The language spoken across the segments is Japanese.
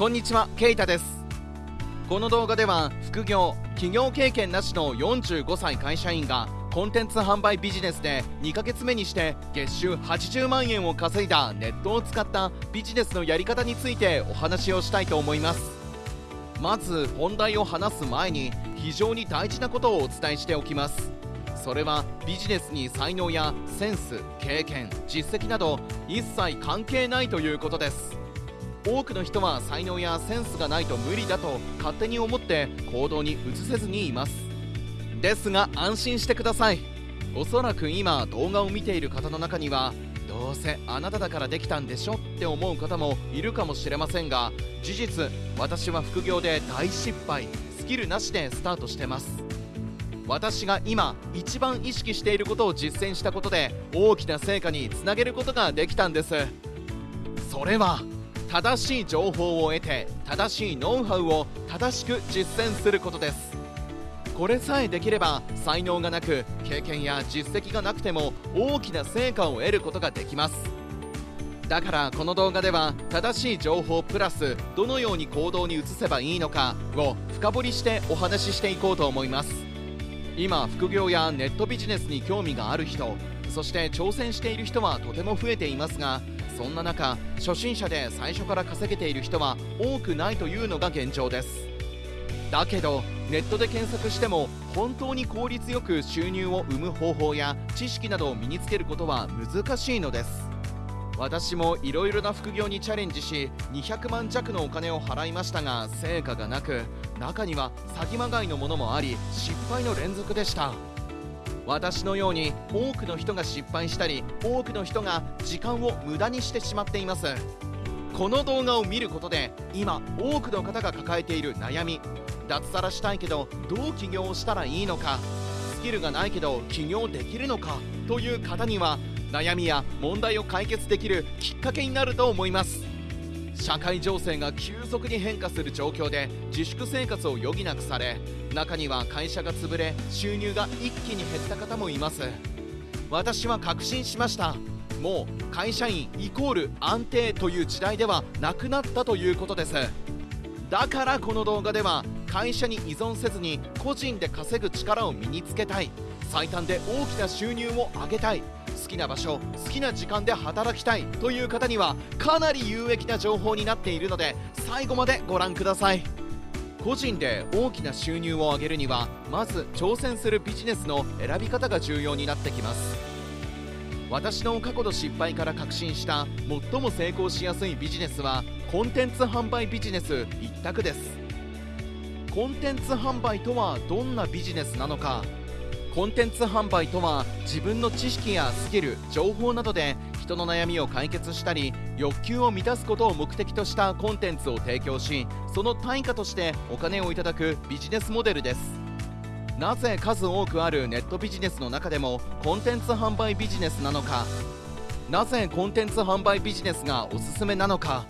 こんにちはケイタです。この動画では副業企業経験なしの45歳会社員がコンテンツ販売ビジネスで2ヶ月目にして月収80万円を稼いだネットを使ったビジネスのやり方についてお話をしたいと思います。まず本題を話す前に非常に大事なことをお伝えしておきます。それはビジネスに才能やセンス経験実績など一切関係ないということです。多くの人は才能やセンスがないと無理だと勝手に思って行動に移せずにいます。ですが安心してください。おそらく今動画を見ている方の中にはどうせあなただからできたんでしょって思う方もいるかもしれませんが事実私は副業で大失敗スキルなしでスタートしてます。私が今一番意識していることを実践したことで大きな成果につなげることができたんです。それは正しい情報を得て正しいノウハウを正しく実践することです。これさえできれば才能がなく経験や実績がなくても大きな成果を得ることができます。だからこの動画では正しい情報プラスどのように行動に移せばいいのかを深掘りしてお話ししていこうと思います。今副業やネットビジネスに興味がある人そして挑戦している人はとても増えていますがそんな中初心者で最初から稼げている人は多くないというのが現状です。だけどネットで検索しても本当に効率よく収入を生む方法や知識などを身につけることは難しいのです。私もいろいろな副業にチャレンジし200万弱のお金を払いましたが成果がなく中には詐欺まがいのものもあり失敗の連続でした。私のように多くの人が失敗したり多くの人が時間を無駄にしてしまっています。この動画を見ることで今多くの方が抱えている悩み脱サラしたいけどどう起業したらいいのかスキルがないけど起業できるのかという方には悩みや問題を解決できるきっかけになると思います。社会情勢が急速に変化する状況で自粛生活を余儀なくされ中には会社が潰れ収入が一気に減った方もいます。私は確信しました。もう会社員イコール安定という時代ではなくなったということです。だからこの動画では会社に依存せずに個人で稼ぐ力を身につけたい。最短で大きな収入を上げたい。きな場所好きな時間で働きたいという方にはかなり有益な情報になっているので最後までご覧ください。個人で大きな収入を上げるにはまず挑戦するビジネスの選び方が重要になってきます。私の過去の失敗から確信した最も成功しやすいビジネスはコンテンツ販売ビジネス一択です。コンテンツ販売とはどんなビジネスなのかコンテンツ販売とは自分の知識やスキル情報などで人の悩みを解決したり欲求を満たすことを目的としたコンテンツを提供しその対価としてお金をいただくビジネスモデルです。なぜ数多くあるネットビジネスの中でもコンテンツ販売ビジネスなのか。なぜコンテンツ販売ビジネスがおすすめなのか。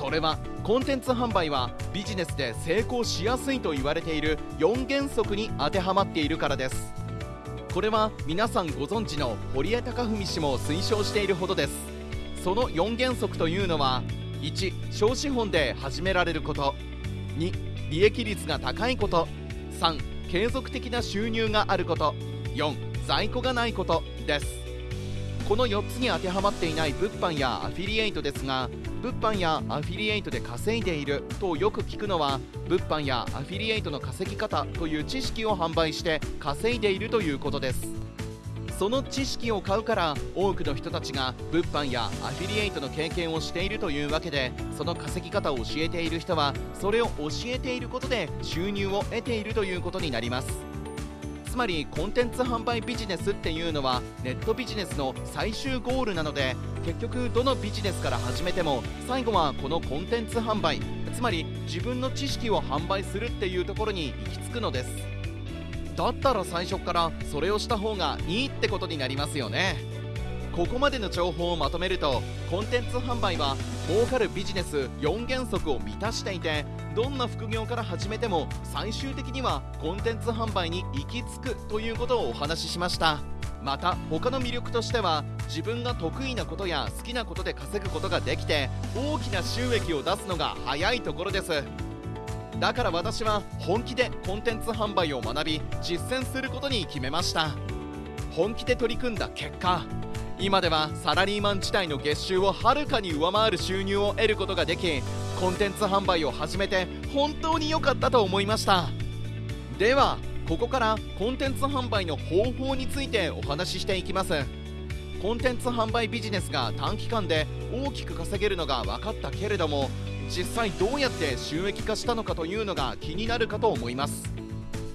それはコンテンツ販売はビジネスで成功しやすいと言われている4原則に当てはまっているからです。これは皆さんご存知の堀江貴文氏も推奨しているほどです。その4原則というのは1小資本で始められること。2利益率が高いこと。3継続的な収入があること。4在庫がないことです。この4つに当てはまっていない物販やアフィリエイトですが物販やアフィリエイトで稼いでいるとよく聞くのは物販やアフィリエイトの稼ぎ方という知識を販売して稼いでいるということです。その知識を買うから多くの人たちが物販やアフィリエイトの経験をしているというわけでその稼ぎ方を教えている人はそれを教えていることで収入を得ているということになります。つまりコンテンツ販売ビジネスっていうのはネットビジネスの最終ゴールなので結局どのビジネスから始めても最後はこのコンテンツ販売つまり自分の知識を販売するっていうところに行き着くのです。だったら最初からそれをした方がいいってことになりますよね。ここまでの情報をまとめるとコンテンツ販売は儲かるビジネス4原則を満たしていてどんな副業から始めても最終的にはコンテンツ販売に行き着くということをお話ししました。また他の魅力としては自分が得意なことや好きなことで稼ぐことができて大きな収益を出すのが早いところです。だから私は本気でコンテンツ販売を学び実践することに決めました。本気で取り組んだ結果今ではサラリーマン時代の月収をはるかに上回る収入を得ることができコンテンツ販売を始めて本当に良かったと思いました。ではここからコンテンツ販売の方法についてお話ししていきます。コンテンツ販売ビジネスが短期間で大きく稼げるのが分かったけれども実際どうやって収益化したのかというのが気になるかと思います。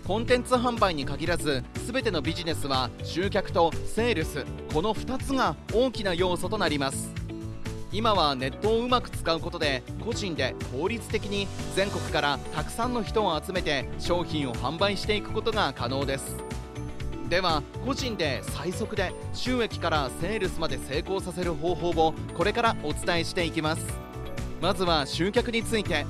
コンテンツ販売に限らず全てのビジネスは集客とセールスこの2つが大きな要素となります。今はネットをうまく使うことで個人で効率的に全国からたくさんの人を集めて商品を販売していくことが可能です。では個人で最速で収益からセールスまで成功させる方法をこれからお伝えしていきます。まずは集客について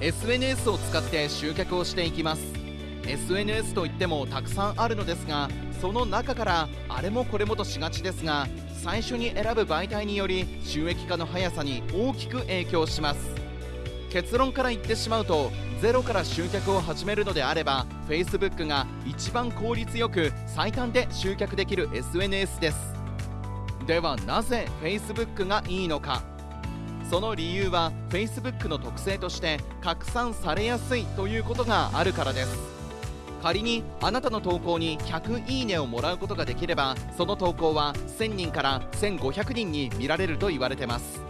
SNS を使って集客をしていきます。SNS といってもたくさんあるのですがその中からあれもこれもとしがちですが最初に選ぶ媒体により収益化の速さに大きく影響します。結論から言ってしまうとゼロから集客を始めるのであれば Facebook が一番効率よく最短で集客できる SNS です。ではなぜ Facebook がいいのか。その理由は Facebook の特性として拡散されやすいということがあるからです。仮にあなたの投稿に100いいねをもらうことができればその投稿は1000人から1500人に見られると言われてます。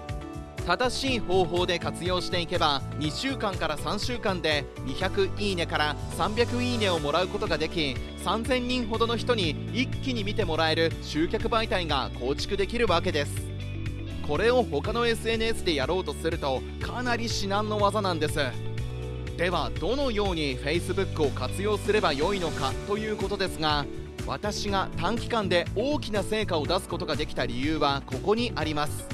正しい方法で活用していけば2週間から3週間で200いいねから300いいねをもらうことができ3000人ほどの人に一気に見てもらえる集客媒体が構築できるわけです。これを他の SNS でやろうとするとかなり至難の技なんです。ではどのように Facebook を活用すればよいのかということですが私が短期間で大きな成果を出すことができた理由はここにあります。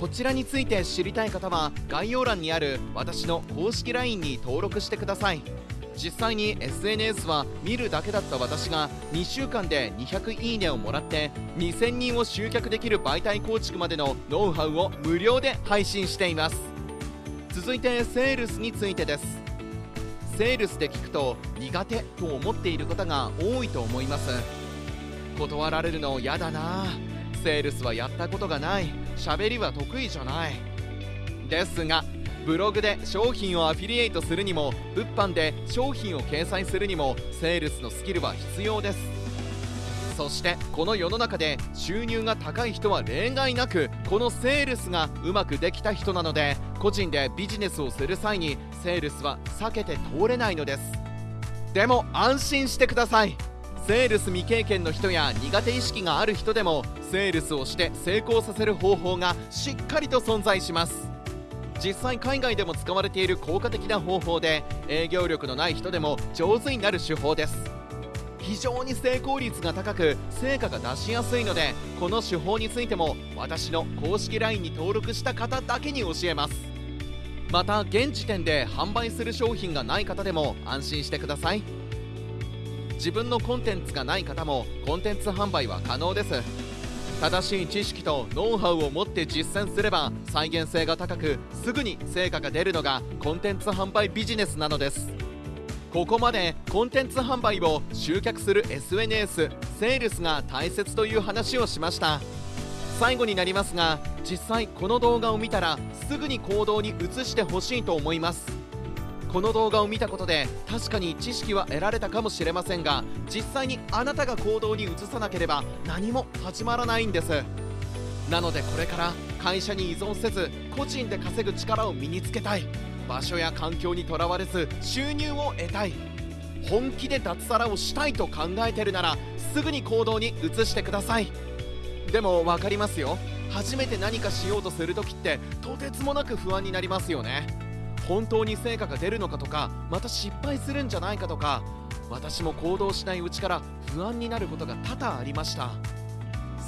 こちらについて知りたい方は概要欄にある私の公式 LINE に登録してください。実際に SNS は見るだけだった私が2週間で200いいねをもらって2000人を集客できる媒体構築までのノウハウを無料で配信しています。続いてセールスについてです。セールスで聞くと苦手と思っている方が多いと思います。断られるの嫌だな。セールスはやったことがない。喋りは得意じゃない。ですがブログで商品をアフィリエイトするにも物販で商品を掲載するにもセールスのスキルは必要です。そしてこの世の中で収入が高い人は例外なくこのセールスがうまくできた人なので個人でビジネスをする際にセールスは避けて通れないのです。でも安心してください。セールス未経験の人や苦手意識がある人でもセールスをして成功させる方法がしっかりと存在します。実際海外でも使われている効果的な方法で営業力のない人でも上手になる手法です。非常に成功率が高く成果が出しやすいのでこの手法についても私の公式 LINE に登録した方だけに教えます。また現時点で販売する商品がない方でも安心してください。自分のコンテンツがない方もコンテンツ販売は可能です。正しい知識とノウハウを持って実践すれば再現性が高くすぐに成果が出るのがコンテンツ販売ビジネスなのです。ここまでコンテンツ販売を集客する SNS セールスが大切という話をしました。最後になりますが実際この動画を見たらすぐに行動に移してほしいと思います。この動画を見たことで確かに知識は得られたかもしれませんが実際にあなたが行動に移さなければ何も始まらないんです。なのでこれから会社に依存せず個人で稼ぐ力を身につけたい。場所や環境にとらわれず収入を得たい。本気で脱サラをしたいと考えてるならすぐに行動に移してください。でも分かりますよ。初めて何かしようとする時ってとてつもなく不安になりますよね。本当に成果が出るのかとかまた失敗するんじゃないかとか私も行動しないうちから不安になることが多々ありました。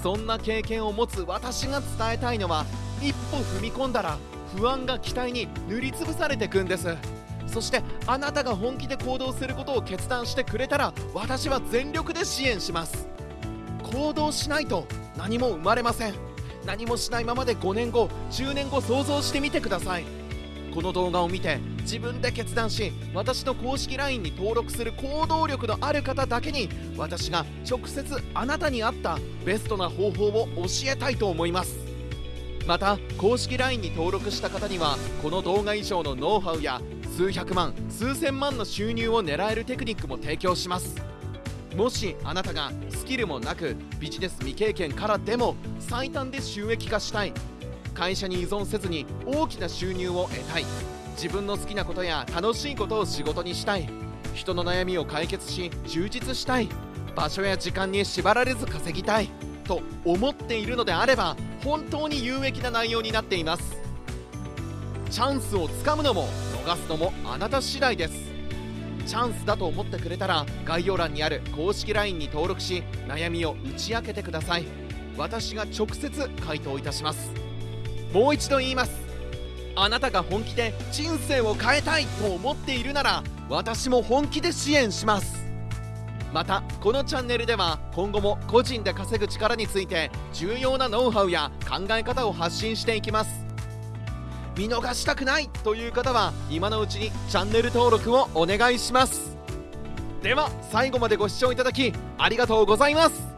そんな経験を持つ私が伝えたいのは一歩踏み込んだら不安が期待に塗りつぶされていくんです。そしてあなたが本気で行動することを決断してくれたら私は全力で支援します。行動しないと何も生まれません。何もしないままで5年後10年後想像してみてください。この動画を見て自分で決断し私の公式 LINE に登録する行動力のある方だけに私が直接あなたに合ったベストな方法を教えたいと思います。また公式 LINE に登録した方にはこの動画以上のノウハウや数百万数千万の収入を狙えるテクニックも提供します。もしあなたがスキルもなくビジネス未経験からでも最短で収益化したい。会社に依存せずに大きな収入を得たい。自分の好きなことや楽しいことを仕事にしたい。人の悩みを解決し充実したい。場所や時間に縛られず稼ぎたい。と思っているのであれば本当に有益な内容になっています。チャンスをつかむのも逃すのもあなた次第です。チャンスだと思ってくれたら概要欄にある公式 LINE に登録し悩みを打ち明けてください。私が直接回答いたします。もう一度言います。あなたが本気で人生を変えたいと思っているなら私も本気で支援します。またこのチャンネルでは今後も個人で稼ぐ力について重要なノウハウや考え方を発信していきます。見逃したくないという方は今のうちにチャンネル登録をお願いします。では最後までご視聴いただきありがとうございます。